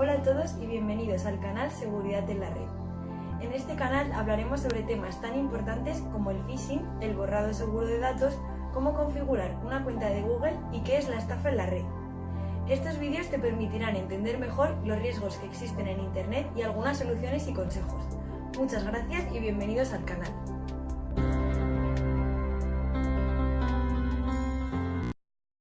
Hola a todos y bienvenidos al canal Seguridad en la Red. En este canal hablaremos sobre temas tan importantes como el phishing, el borrado seguro de datos, cómo configurar una cuenta de Google y qué es la estafa en la red. Estos vídeos te permitirán entender mejor los riesgos que existen en Internet y algunas soluciones y consejos. Muchas gracias y bienvenidos al canal.